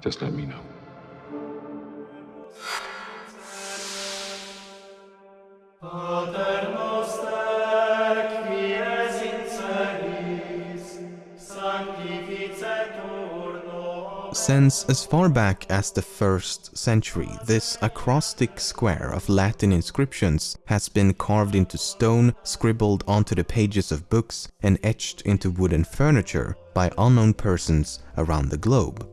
Just let me know. Pater noster, qui es in celis, sanctificetur nomen Since as far back as the 1st century, this acrostic square of Latin inscriptions has been carved into stone, scribbled onto the pages of books, and etched into wooden furniture by unknown persons around the globe.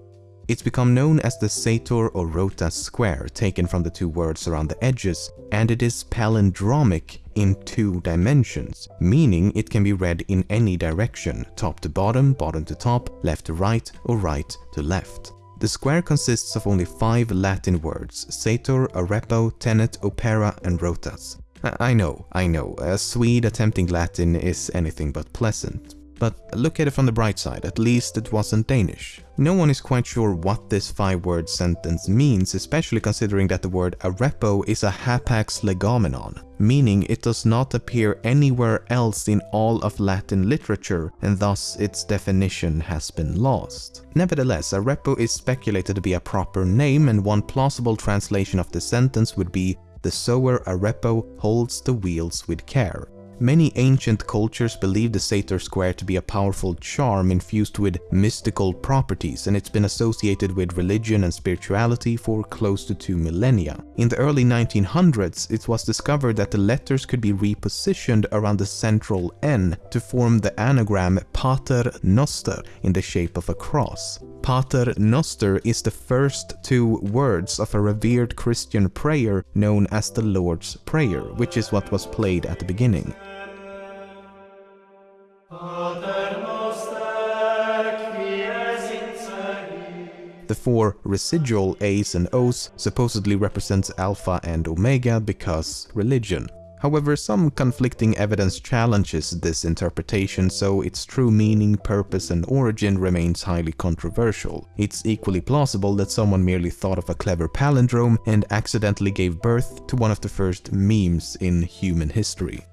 It's become known as the Sator or Rota square, taken from the two words around the edges, and it is palindromic in two dimensions, meaning it can be read in any direction, top to bottom, bottom to top, left to right, or right to left. The square consists of only five Latin words, Sator, Arepo, Tenet, Opera, and Rotas. I I know, I know, a Swede attempting Latin is anything but pleasant. But look at it from the bright side, at least it wasn't Danish. No one is quite sure what this five-word sentence means, especially considering that the word arepo is a hapax legomenon, meaning it does not appear anywhere else in all of Latin literature, and thus its definition has been lost. Nevertheless, arepo is speculated to be a proper name, and one plausible translation of the sentence would be the sower arepo holds the wheels with care. Many ancient cultures believed the Sator square to be a powerful charm infused with mystical properties and it's been associated with religion and spirituality for close to two millennia. In the early 1900s, it was discovered that the letters could be repositioned around the central N to form the anagram Pater Noster in the shape of a cross. Pater Noster is the first two words of a revered Christian prayer known as the Lord's Prayer, which is what was played at the beginning. The four residual A's and O's supposedly represents Alpha and Omega because religion. However, some conflicting evidence challenges this interpretation, so its true meaning, purpose and origin remains highly controversial. It's equally plausible that someone merely thought of a clever palindrome and accidentally gave birth to one of the first memes in human history.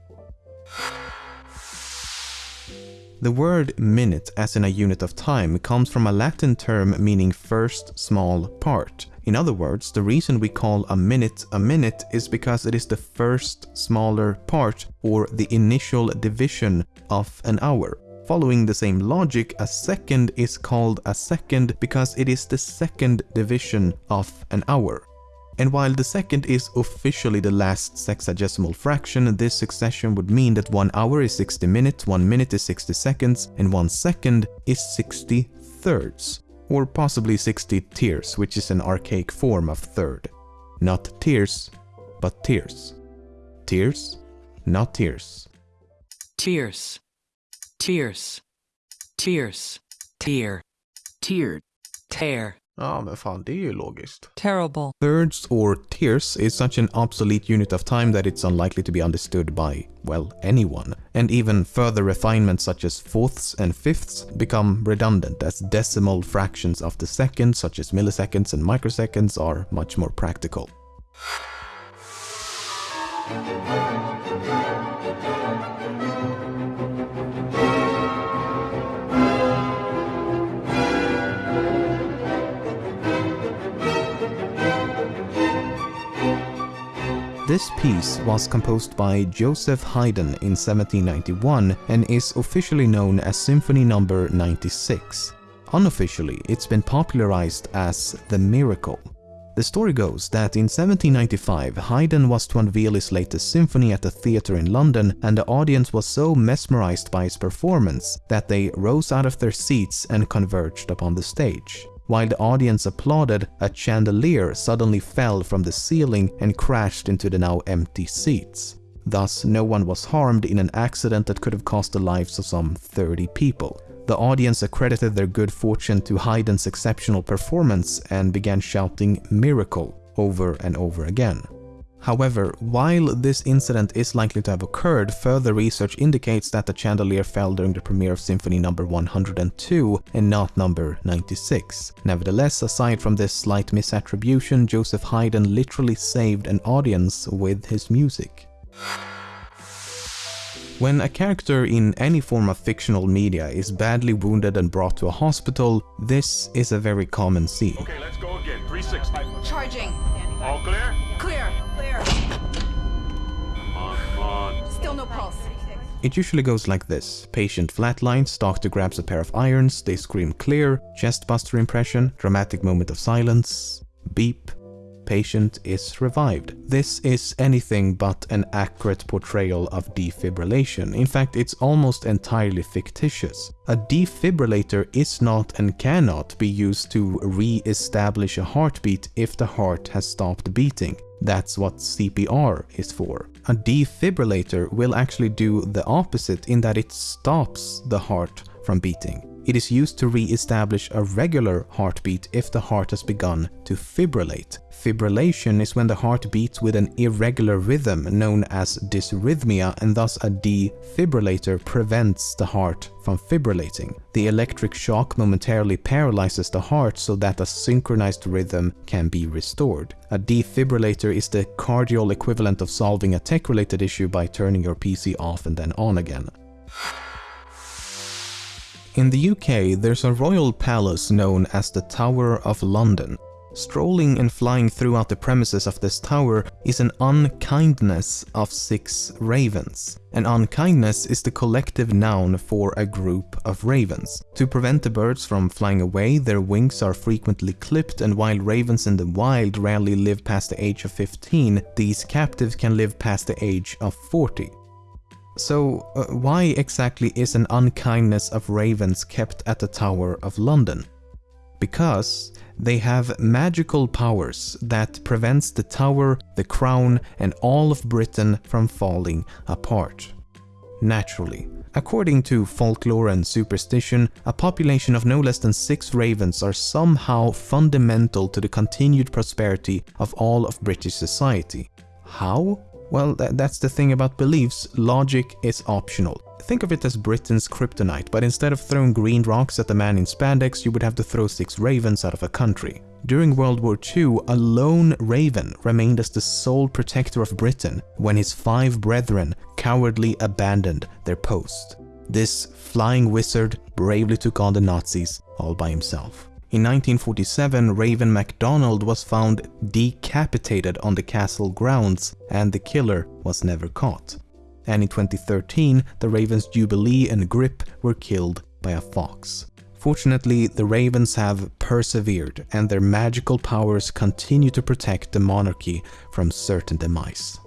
The word minute as in a unit of time comes from a Latin term meaning first small part. In other words, the reason we call a minute a minute is because it is the first smaller part or the initial division of an hour. Following the same logic, a second is called a second because it is the second division of an hour. And while the second is officially the last sexagesimal fraction, this succession would mean that one hour is 60 minutes, one minute is 60 seconds, and one second is 60 thirds. Or possibly 60 tiers, which is an archaic form of third. Not tears, but tears. Tears, not tears. tears, tears, tears, tear, Tiered. tear, Ja, men fan, det är ju logiskt. terrible, Thirds or tiers is such an obsolete unit of time that it's unlikely to be understood by, well, anyone. And even further refinements such as fourths and fifths become redundant as decimal fractions of the second, such as milliseconds and microseconds, are much more practical. This piece was composed by Joseph Haydn in 1791 and is officially known as Symphony Number 96. Unofficially, it's been popularized as The Miracle. The story goes that in 1795, Haydn was to unveil his latest symphony at a theatre in London, and the audience was so mesmerized by his performance that they rose out of their seats and converged upon the stage. While the audience applauded, a chandelier suddenly fell from the ceiling and crashed into the now empty seats. Thus, no one was harmed in an accident that could have cost the lives of some 30 people. The audience accredited their good fortune to Haydn's exceptional performance and began shouting miracle over and over again. However, while this incident is likely to have occurred, further research indicates that the chandelier fell during the premiere of Symphony No. 102 and not No. 96. Nevertheless, aside from this slight misattribution, Joseph Haydn literally saved an audience with his music. When a character in any form of fictional media is badly wounded and brought to a hospital, this is a very common scene. Okay, It usually goes like this. Patient flatlines, doctor grabs a pair of irons, they scream clear, chest buster impression, dramatic moment of silence, beep, patient is revived. This is anything but an accurate portrayal of defibrillation. In fact, it's almost entirely fictitious. A defibrillator is not and cannot be used to re-establish a heartbeat if the heart has stopped beating. That's what CPR is for. A defibrillator will actually do the opposite in that it stops the heart from beating. It is used to re-establish a regular heartbeat if the heart has begun to fibrillate. Fibrillation is when the heart beats with an irregular rhythm known as dysrhythmia and thus a defibrillator prevents the heart from fibrillating. The electric shock momentarily paralyzes the heart so that a synchronized rhythm can be restored. A defibrillator is the cardial equivalent of solving a tech-related issue by turning your PC off and then on again. In the UK, there's a royal palace known as the Tower of London. Strolling and flying throughout the premises of this tower is an unkindness of six ravens. An unkindness is the collective noun for a group of ravens. To prevent the birds from flying away, their wings are frequently clipped and while ravens in the wild rarely live past the age of 15, these captives can live past the age of 40. So, uh, why exactly is an unkindness of ravens kept at the Tower of London? Because they have magical powers that prevents the tower, the crown and all of Britain from falling apart. Naturally. According to folklore and superstition, a population of no less than six ravens are somehow fundamental to the continued prosperity of all of British society. How? Well, th that's the thing about beliefs, logic is optional. Think of it as Britain's kryptonite, but instead of throwing green rocks at the man in spandex, you would have to throw six ravens out of a country. During World War II, a lone raven remained as the sole protector of Britain when his five brethren cowardly abandoned their post. This flying wizard bravely took on the Nazis all by himself. In 1947, Raven MacDonald was found decapitated on the castle grounds and the killer was never caught. And in 2013, the ravens Jubilee and Grip were killed by a fox. Fortunately, the ravens have persevered and their magical powers continue to protect the monarchy from certain demise.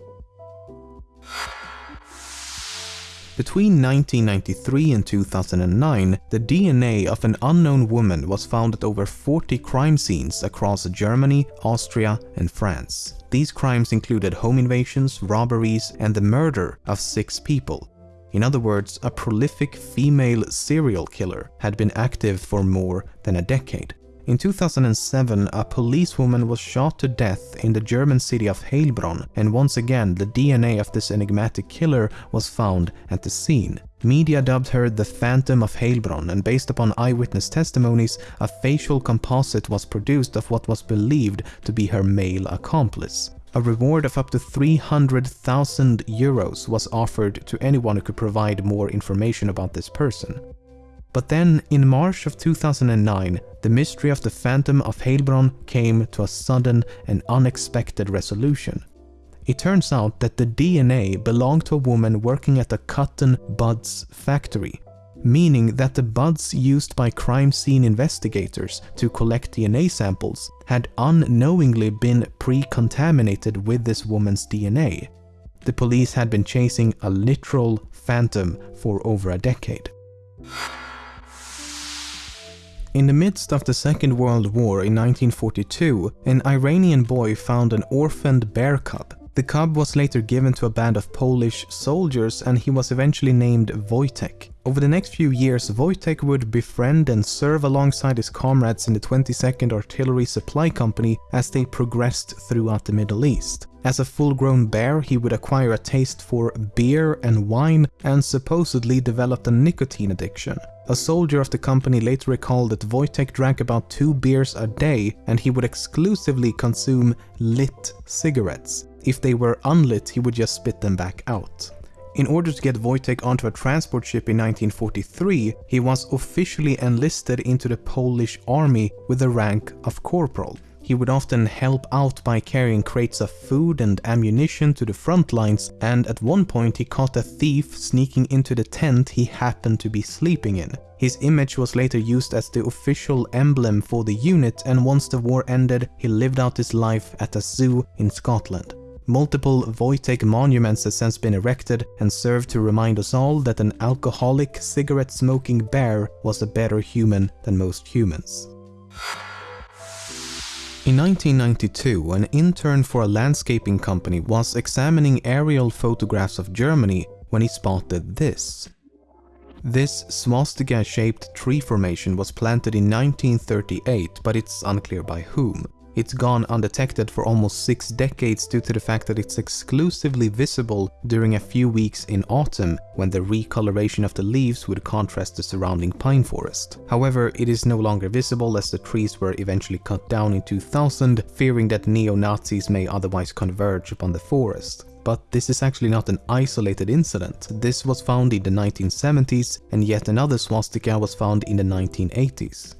Between 1993 and 2009, the DNA of an unknown woman was found at over 40 crime scenes across Germany, Austria and France. These crimes included home invasions, robberies and the murder of six people. In other words, a prolific female serial killer had been active for more than a decade. In 2007, a policewoman was shot to death in the German city of Heilbronn, and once again the DNA of this enigmatic killer was found at the scene. Media dubbed her the Phantom of Heilbronn, and based upon eyewitness testimonies, a facial composite was produced of what was believed to be her male accomplice. A reward of up to 300,000 euros was offered to anyone who could provide more information about this person. But then, in March of 2009, the mystery of the Phantom of Heilbronn came to a sudden and unexpected resolution. It turns out that the DNA belonged to a woman working at a cotton buds factory, meaning that the buds used by crime scene investigators to collect DNA samples had unknowingly been pre-contaminated with this woman's DNA. The police had been chasing a literal phantom for over a decade. In the midst of the Second World War in 1942, an Iranian boy found an orphaned bear cub. The cub was later given to a band of Polish soldiers and he was eventually named Wojtek. Over the next few years, Wojtek would befriend and serve alongside his comrades in the 22nd Artillery Supply Company as they progressed throughout the Middle East. As a full-grown bear, he would acquire a taste for beer and wine and supposedly developed a nicotine addiction. A soldier of the company later recalled that Wojtek drank about two beers a day and he would exclusively consume lit cigarettes. If they were unlit, he would just spit them back out. In order to get Wojtek onto a transport ship in 1943, he was officially enlisted into the Polish army with the rank of corporal. He would often help out by carrying crates of food and ammunition to the front lines, and at one point he caught a thief sneaking into the tent he happened to be sleeping in. His image was later used as the official emblem for the unit, and once the war ended, he lived out his life at a zoo in Scotland. Multiple Wojtek monuments have since been erected and serve to remind us all that an alcoholic, cigarette-smoking bear was a better human than most humans. In 1992, an intern for a landscaping company was examining aerial photographs of Germany when he spotted this. This swastika-shaped tree formation was planted in 1938, but it's unclear by whom. It's gone undetected for almost six decades due to the fact that it's exclusively visible during a few weeks in autumn when the recoloration of the leaves would contrast the surrounding pine forest. However, it is no longer visible as the trees were eventually cut down in 2000, fearing that neo-Nazis may otherwise converge upon the forest. But this is actually not an isolated incident. This was found in the 1970s and yet another swastika was found in the 1980s.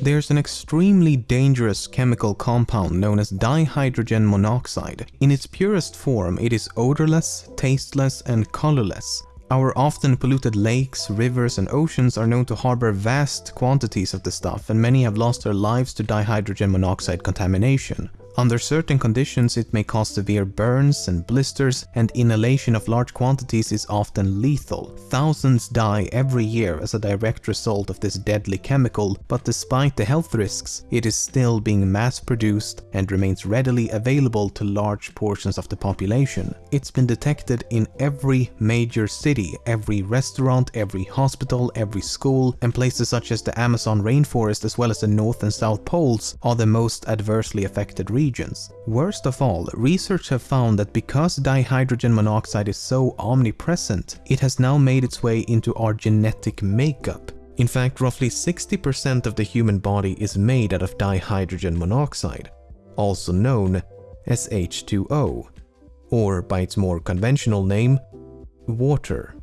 There's an extremely dangerous chemical compound known as dihydrogen monoxide. In its purest form, it is odorless, tasteless, and colorless. Our often polluted lakes, rivers, and oceans are known to harbor vast quantities of the stuff, and many have lost their lives to dihydrogen monoxide contamination. Under certain conditions, it may cause severe burns and blisters, and inhalation of large quantities is often lethal. Thousands die every year as a direct result of this deadly chemical, but despite the health risks, it is still being mass-produced and remains readily available to large portions of the population. It's been detected in every major city, every restaurant, every hospital, every school, and places such as the Amazon rainforest as well as the North and South Poles are the most adversely affected regions regions. Worst of all, research have found that because dihydrogen monoxide is so omnipresent, it has now made its way into our genetic makeup. In fact, roughly 60% of the human body is made out of dihydrogen monoxide, also known as H2O, or by its more conventional name, water.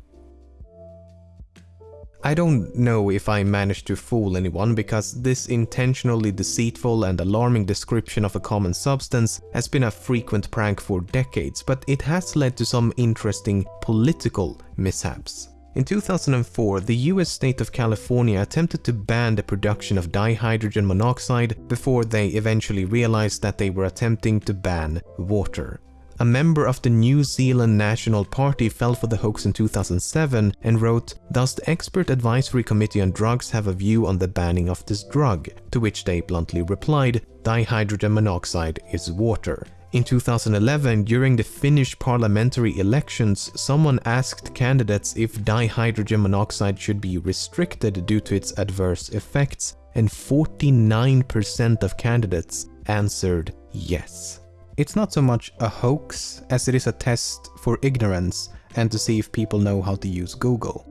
I don't know if I managed to fool anyone because this intentionally deceitful and alarming description of a common substance has been a frequent prank for decades, but it has led to some interesting political mishaps. In 2004, the US state of California attempted to ban the production of dihydrogen monoxide before they eventually realized that they were attempting to ban water. A member of the New Zealand National Party fell for the hoax in 2007 and wrote, Does the Expert Advisory Committee on Drugs have a view on the banning of this drug? To which they bluntly replied, dihydrogen monoxide is water. In 2011, during the Finnish parliamentary elections, someone asked candidates if dihydrogen monoxide should be restricted due to its adverse effects, and 49% of candidates answered yes. It's not so much a hoax as it is a test for ignorance and to see if people know how to use Google.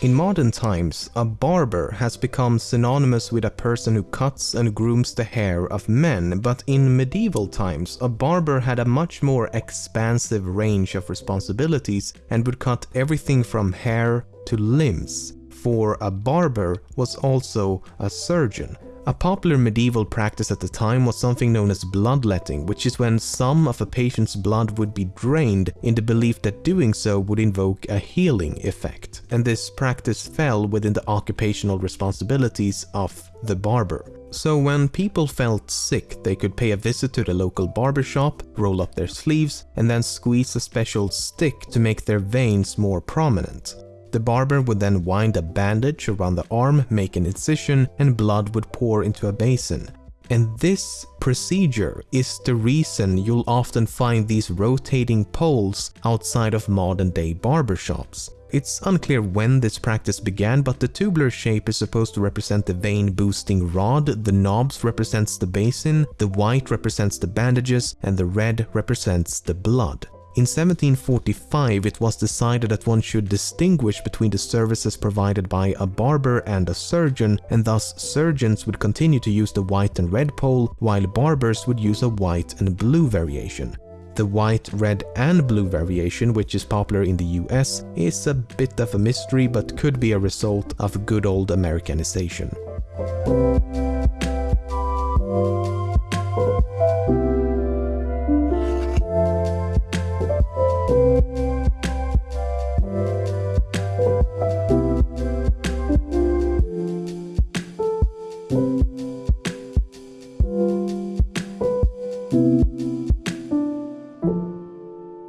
In modern times, a barber has become synonymous with a person who cuts and grooms the hair of men, but in medieval times, a barber had a much more expansive range of responsibilities and would cut everything from hair to limbs. For a barber was also a surgeon, a popular medieval practice at the time was something known as bloodletting, which is when some of a patient's blood would be drained in the belief that doing so would invoke a healing effect. And this practice fell within the occupational responsibilities of the barber. So when people felt sick, they could pay a visit to the local barber shop, roll up their sleeves, and then squeeze a special stick to make their veins more prominent. The barber would then wind a bandage around the arm, make an incision, and blood would pour into a basin. And this procedure is the reason you'll often find these rotating poles outside of modern day barbershops. It's unclear when this practice began, but the tubular shape is supposed to represent the vein boosting rod, the knobs represents the basin, the white represents the bandages, and the red represents the blood. In 1745 it was decided that one should distinguish between the services provided by a barber and a surgeon and thus surgeons would continue to use the white and red pole while barbers would use a white and blue variation. The white, red and blue variation, which is popular in the US, is a bit of a mystery but could be a result of good old Americanization.